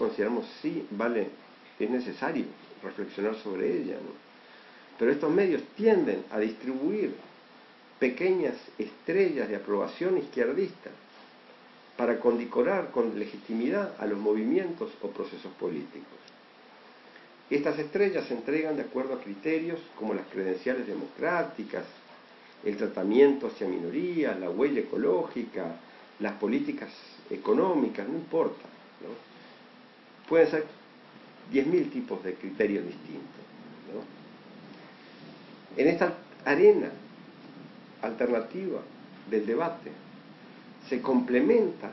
consideramos sí, vale, es necesario reflexionar sobre ella. Pero estos medios tienden a distribuir pequeñas estrellas de aprobación izquierdista para condecorar con legitimidad a los movimientos o procesos políticos. Estas estrellas se entregan de acuerdo a criterios como las credenciales democráticas, el tratamiento hacia minorías, la huella ecológica, las políticas económicas, no importa. Pueden ser 10.000 tipos de criterios distintos. En esta arena alternativa del debate se complementa,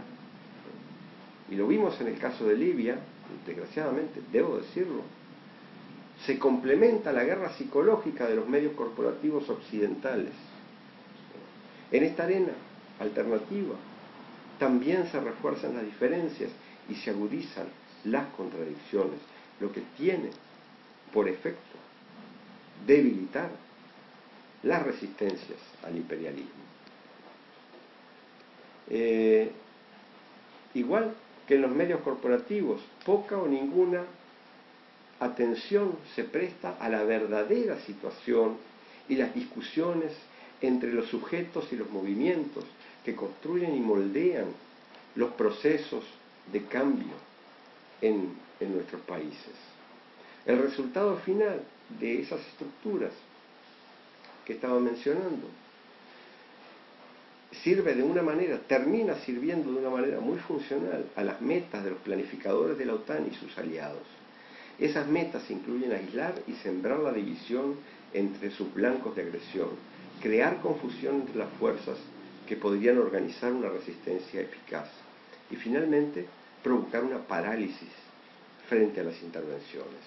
y lo vimos en el caso de Libia, desgraciadamente, debo decirlo, se complementa la guerra psicológica de los medios corporativos occidentales. En esta arena alternativa también se refuerzan las diferencias y se agudizan las contradicciones, lo que tiene por efecto debilitar las resistencias al imperialismo. Eh, igual que en los medios corporativos, poca o ninguna atención se presta a la verdadera situación y las discusiones entre los sujetos y los movimientos que construyen y moldean los procesos de cambio en, en nuestros países. El resultado final de esas estructuras que estaba mencionando sirve de una manera, termina sirviendo de una manera muy funcional a las metas de los planificadores de la OTAN y sus aliados. Esas metas incluyen aislar y sembrar la división entre sus blancos de agresión, crear confusión entre las fuerzas que podrían organizar una resistencia eficaz y finalmente provocar una parálisis frente a las intervenciones.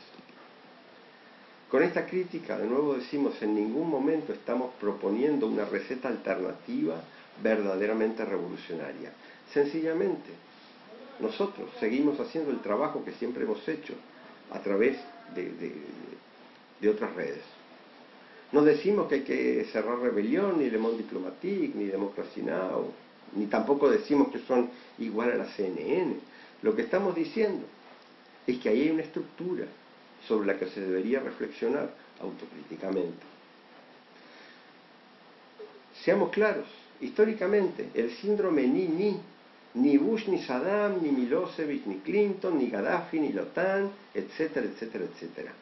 Con esta crítica, de nuevo decimos, en ningún momento estamos proponiendo una receta alternativa verdaderamente revolucionaria. Sencillamente, nosotros seguimos haciendo el trabajo que siempre hemos hecho a través de, otras redes. No decimos que hay que cerrar rebelión, ni Le Monde Diplomatique, ni Democracy Now, ni tampoco decimos que son igual a la CNN. Lo que estamos diciendo es que ahí hay una estructura sobre la que se debería reflexionar autocríticamente. Seamos claros, históricamente el síndrome ni-ni ni Bush, ni Saddam, ni Milosevic, ni Clinton, ni Gaddafi, ni Lotan, etcétera, etcétera, etcétera.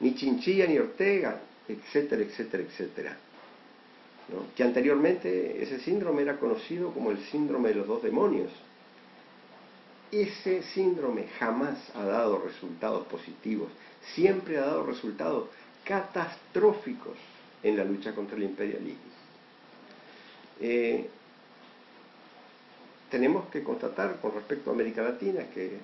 Ni Chinchilla, ni Ortega, etcétera, etcétera, etcétera. Que anteriormente ese síndrome era conocido como el síndrome de los dos demonios. Ese síndrome jamás ha dado resultados positivos, siempre ha dado resultados catastróficos en la lucha contra el imperialismo. Eh, tenemos que constatar con respecto a América Latina que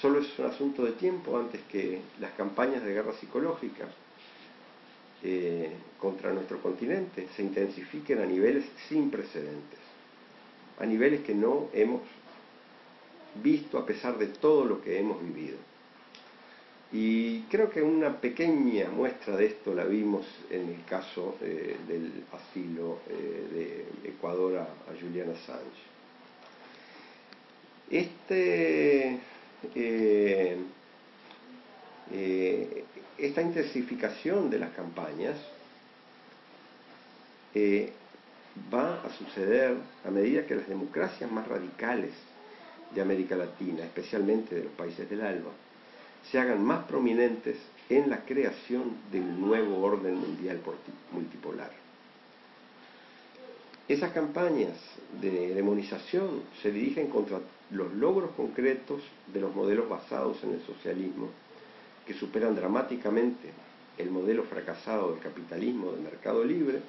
solo es un asunto de tiempo antes que las campañas de guerra psicológica eh, contra nuestro continente se intensifiquen a niveles sin precedentes, a niveles que no hemos visto a pesar de todo lo que hemos vivido. Y creo que una pequeña muestra de esto la vimos en el caso eh, del asilo eh, de Ecuador a, Julian Assange. Este, eh, esta intensificación de las campañas va a suceder a medida que las democracias más radicales de América Latina, especialmente de los países del ALBA, se hagan más prominentes en la creación del nuevo orden mundial multipolar. Esas campañas de demonización se dirigen contra los logros concretos de los modelos basados en el socialismo, que superan dramáticamente el modelo fracasado del capitalismo de mercado libre,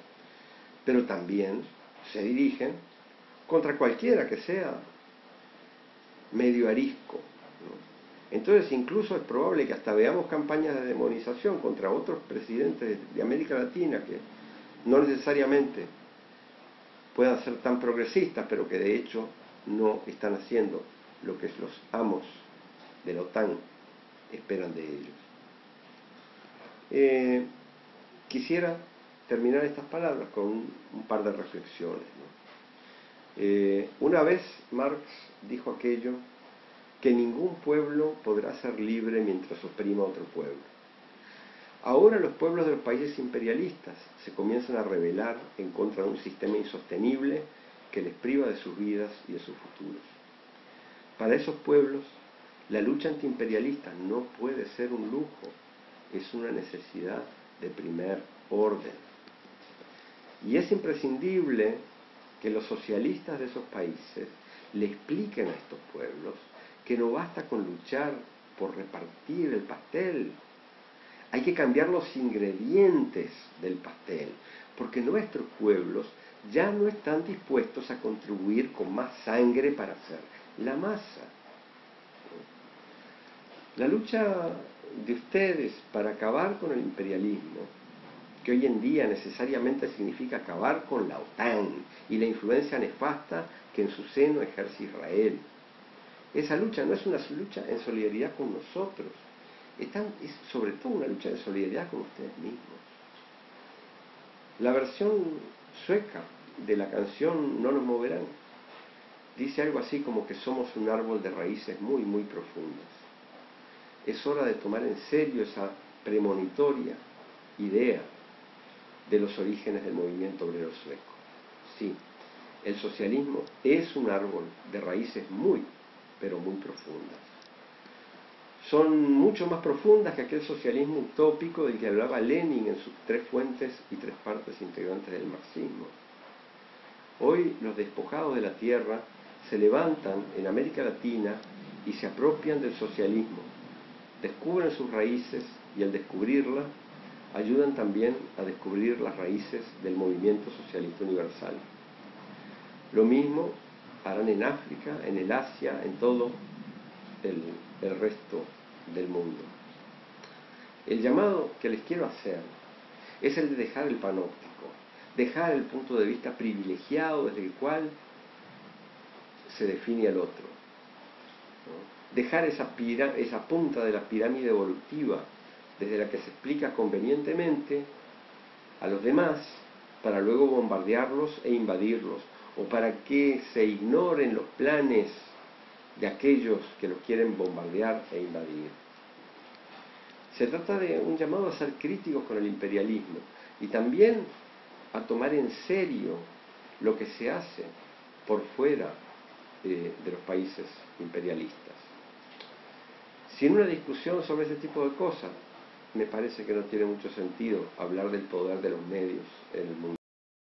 pero también se dirigen contra cualquiera que sea medio arisco, entonces incluso es probable que hasta veamos campañas de demonización contra otros presidentes de América Latina que no necesariamente puedan ser tan progresistas, pero que de hecho no están haciendo lo que los amos de la OTAN esperan de ellos. Eh, quisiera terminar estas palabras con un, par de reflexiones. Eh, una vez Marx dijo aquello que ningún pueblo podrá ser libre mientras oprima a otro pueblo. Ahora los pueblos de los países imperialistas se comienzan a rebelar en contra de un sistema insostenible que les priva de sus vidas y de sus futuros. Para esos pueblos, la lucha antiimperialista no puede ser un lujo, es una necesidad de primer orden. Y es imprescindible que los socialistas de esos países le expliquen a estos pueblos que no basta con luchar por repartir el pastel, hay que cambiar los ingredientes del pastel, porque nuestros pueblos ya no están dispuestos a contribuir con más sangre para hacer la masa. La lucha de ustedes para acabar con el imperialismo, que hoy en día necesariamente significa acabar con la OTAN y la influencia nefasta que en su seno ejerce Israel. Esa lucha no es una lucha en solidaridad con nosotros, es sobre todo una lucha de solidaridad con ustedes mismos. La versión sueca de la canción No nos moverán dice algo así como que somos un árbol de raíces muy, muy profundas. Es hora de tomar en serio esa premonitoria idea de los orígenes del movimiento obrero sueco. Sí, el socialismo es un árbol de raíces muy, pero muy profundas son mucho más profundas que aquel socialismo utópico del que hablaba Lenin en sus tres fuentes y tres partes integrantes del marxismo. Hoy los despojados de la tierra se levantan en América Latina y se apropian del socialismo, descubren sus raíces y al descubrirla ayudan también a descubrir las raíces del movimiento socialista universal. Lo mismo harán en África, en el Asia, en todo el, resto del mundo. El llamado que les quiero hacer es el de dejar el panóptico, dejar el punto de vista privilegiado desde el cual se define al otro, dejar esa punta de la pirámide evolutiva desde la que se explica convenientemente a los demás para luego bombardearlos e invadirlos, o para que se ignoren los planes de aquellos que los quieren bombardear e invadir. Se trata de un llamado a ser críticos con el imperialismo y también a tomar en serio lo que se hace por fuera de, de los países imperialistas. Sin una discusión sobre ese tipo de cosas, me parece que no tiene mucho sentido hablar del poder de los medios en el mundo.